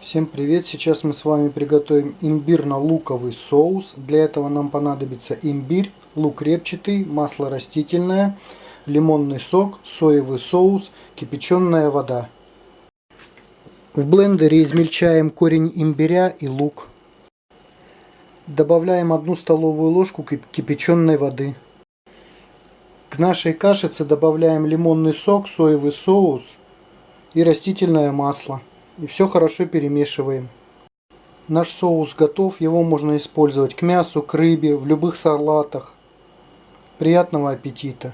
Всем привет! Сейчас мы с вами приготовим имбирно-луковый соус. Для этого нам понадобится имбирь, лук репчатый, масло растительное, лимонный сок, соевый соус, кипяченая вода. В блендере измельчаем корень имбиря и лук. Добавляем одну столовую ложку кипяченой воды. К нашей кашице добавляем лимонный сок, соевый соус и растительное масло. И все хорошо перемешиваем. Наш соус готов, его можно использовать к мясу, к рыбе, в любых салатах. Приятного аппетита!